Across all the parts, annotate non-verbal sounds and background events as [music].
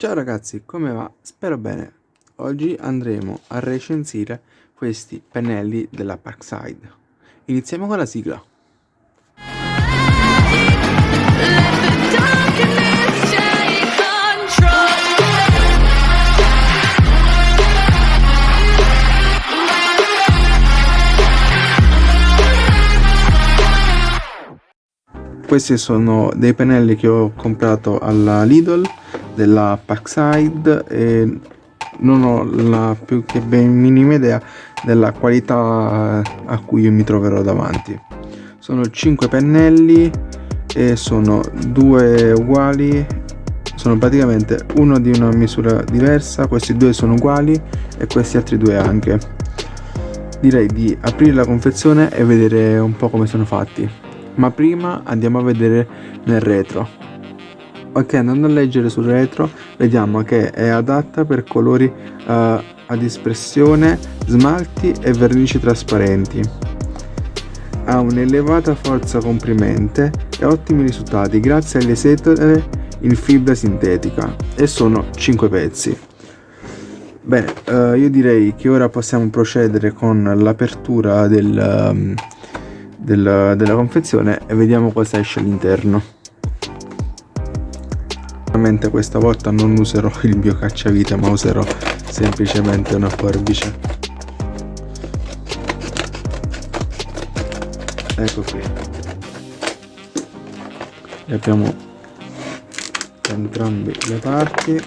Ciao ragazzi, come va? Spero bene. Oggi andremo a recensire questi pennelli della Parkside. Iniziamo con la sigla. Questi sono dei pennelli che ho comprato alla Lidl della Parkside e non ho la più che ben minima idea della qualità a cui io mi troverò davanti. Sono 5 pennelli e sono due uguali sono praticamente uno di una misura diversa questi due sono uguali e questi altri due anche. Direi di aprire la confezione e vedere un po' come sono fatti. Ma prima andiamo a vedere nel retro ok andando a leggere sul retro vediamo che è adatta per colori uh, ad espressione smalti e vernici trasparenti. Ha un'elevata forza comprimente e ottimi risultati grazie alle setole in fibra sintetica. E sono 5 pezzi. Bene uh, io direi che ora possiamo procedere con l'apertura del, um, del, della confezione e vediamo cosa esce all'interno Ovviamente questa volta non userò il mio cacciavite ma userò semplicemente una forbice. Ecco qui. E abbiamo entrambi le parti.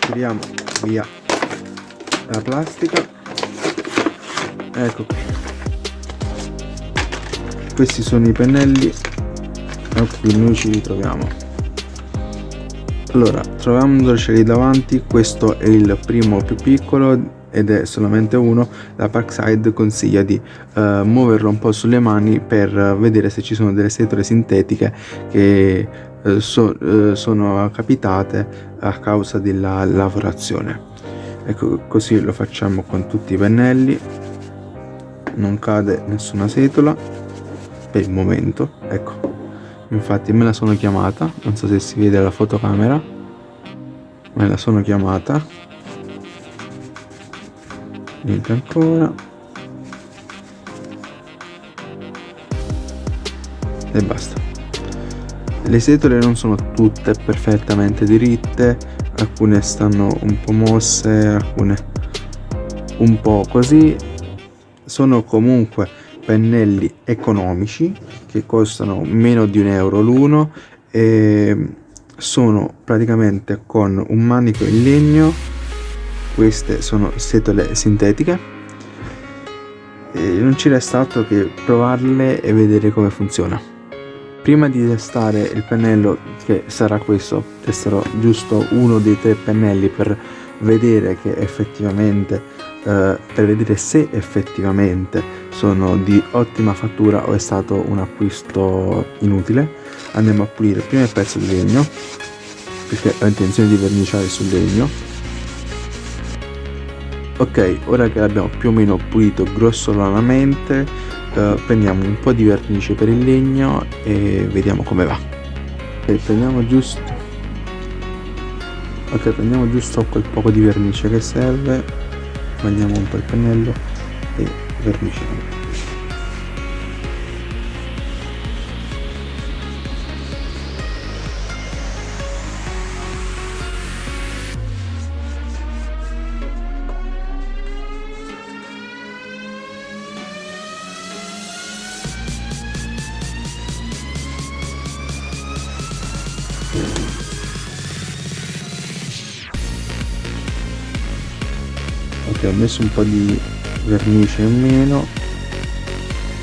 Tiriamo via la plastica. Ecco qui. Questi sono i pennelli a cui noi ci ritroviamo allora trovandoceli davanti questo è il primo più piccolo ed è solamente uno la Parkside consiglia di uh, muoverlo un po' sulle mani per vedere se ci sono delle setole sintetiche che uh, so, uh, sono capitate a causa della lavorazione. Ecco così lo facciamo con tutti i pennelli. Non cade nessuna setola per il momento ecco infatti me la sono chiamata non so se si vede la fotocamera. Me la sono chiamata. Niente ancora. E basta. Le setole non sono tutte perfettamente diritte alcune stanno un po' mosse alcune un po' così. Sono comunque pennelli economici che costano meno di un euro l'uno e sono praticamente con un manico in legno. Queste sono setole sintetiche. E non ci resta altro che provarle e vedere come funziona. Prima di testare il pennello che sarà questo testerò giusto uno dei tre pennelli per vedere che effettivamente eh, per vedere se effettivamente sono di ottima fattura o è stato un acquisto inutile. Andiamo a pulire prima il pezzo di legno perché ho intenzione di verniciare sul legno. Ok ora che l'abbiamo più o meno pulito grossolanamente eh, prendiamo un po' di vernice per il legno e vediamo come va. Ok prendiamo giusto ok prendiamo giusto quel poco di vernice che serve mandiamo un po' il pennello e verniciamo ok ho messo un po' di vernice in meno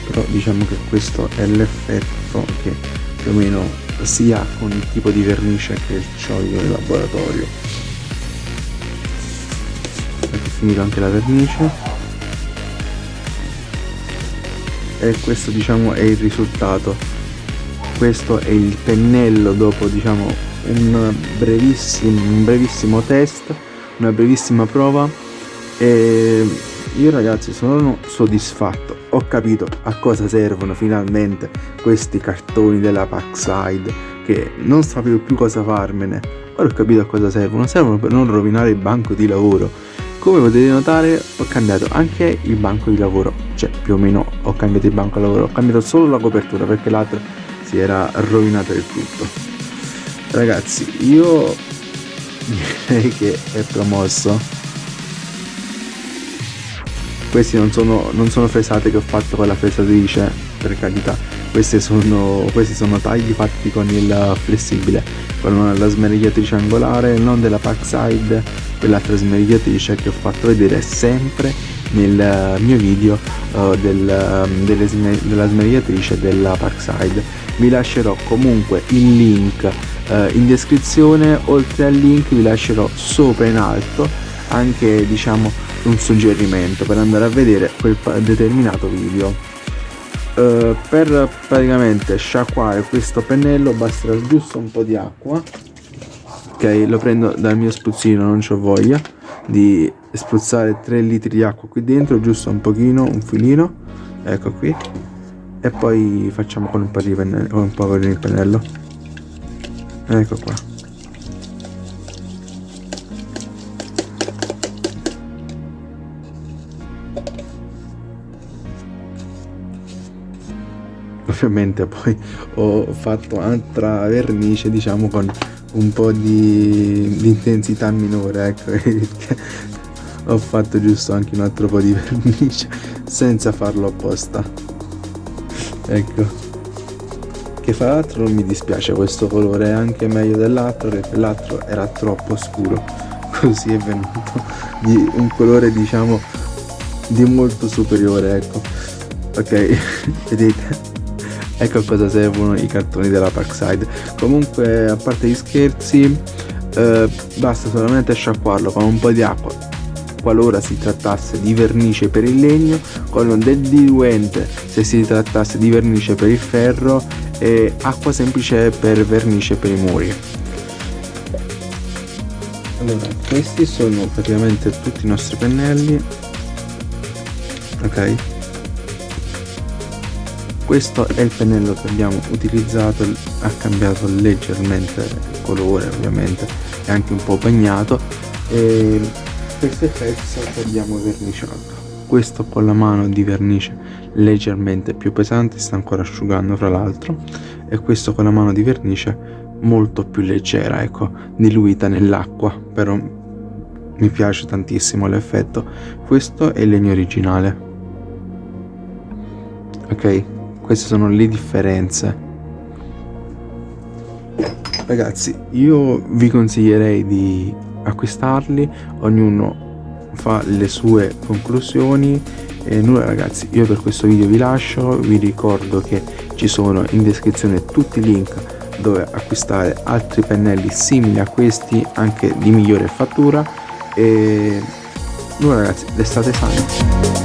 però diciamo che questo è l'effetto che più o meno si ha con il tipo di vernice che ho io in laboratorio. Ecco finito anche la vernice. E questo diciamo è il risultato. Questo è il pennello dopo diciamo un brevissimo, un brevissimo test una brevissima prova e io ragazzi sono soddisfatto. Ho capito a cosa servono finalmente questi cartoni della Packside che non sapevo più cosa farmene. Ora ho capito a cosa servono. Servono per non rovinare il banco di lavoro. Come potete notare ho cambiato anche il banco di lavoro. Cioè più o meno ho cambiato il banco di lavoro. Ho cambiato solo la copertura perché l'altro si era rovinato del tutto. Ragazzi io [laughs] direi che è promosso questi non sono, non sono fresate che ho fatto con la fresatrice per carità. Questi sono, questi sono tagli fatti con il flessibile con la smerigliatrice angolare non della Packside quell'altra smerigliatrice che ho fatto vedere sempre nel mio video uh, del, delle, della smerigliatrice della Parkside vi lascerò comunque il link uh, in descrizione. Oltre al link vi lascerò sopra in alto anche diciamo un suggerimento per andare a vedere quel determinato video. Uh, per praticamente sciacquare questo pennello basterà giusto un po' di acqua ok? Lo prendo dal mio spruzzino non ho voglia di spruzzare 3 litri di acqua qui dentro giusto un pochino un filino ecco qui e poi facciamo con un po' di pennello con un po' il pennello. Ecco qua ovviamente poi ho fatto altra vernice diciamo con un po' di, di intensità minore ecco. [laughs] Ho fatto giusto anche un altro po' di [laughs] vernice senza farlo apposta. Ecco. Che fra l'altro non mi dispiace questo colore è anche meglio dell'altro perché l'altro era troppo scuro. [laughs] Così è venuto di un colore diciamo di molto superiore ecco. Ok vedete ecco a cosa servono i cartoni della Parkside. Comunque a parte gli scherzi eh, basta solamente sciacquarlo con un po' di acqua qualora si trattasse di vernice per il legno con del diluente se si trattasse di vernice per il ferro e acqua semplice per vernice per i muri. Allora questi sono praticamente tutti i nostri pennelli. Ok questo è il pennello che abbiamo utilizzato ha cambiato leggermente il colore ovviamente è anche un po' bagnato e il pezzo che abbiamo verniciato. Questo con la mano di vernice leggermente più pesante sta ancora asciugando fra l'altro e questo con la mano di vernice molto più leggera ecco diluita nell'acqua però mi piace tantissimo l'effetto. Questo è il legno originale. Ok queste sono le differenze. Ragazzi io vi consiglierei di acquistarli ognuno fa le sue conclusioni. E nulla ragazzi io per questo video vi lascio. Vi ricordo che ci sono in descrizione tutti i link dove acquistare altri pennelli simili a questi anche di migliore fattura. E nulla ragazzi restate sani